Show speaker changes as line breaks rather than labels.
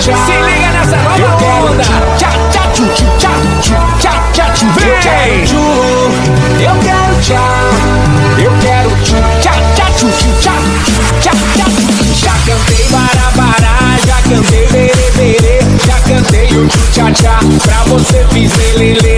Se liga nessa nova onda.
tchá, tchá, tchu, tchu, tchá, tchu, tchá, tchá, tchu. Eu
Vem.
quero. Eu quero tchá. Eu quero tchu, tchá, tchá, tchu, tchu, tchá, tchá, tchá.
Já cantei barabará, já cantei berê berê, já cantei o tchu tchá tchá, pra você fiz lelê.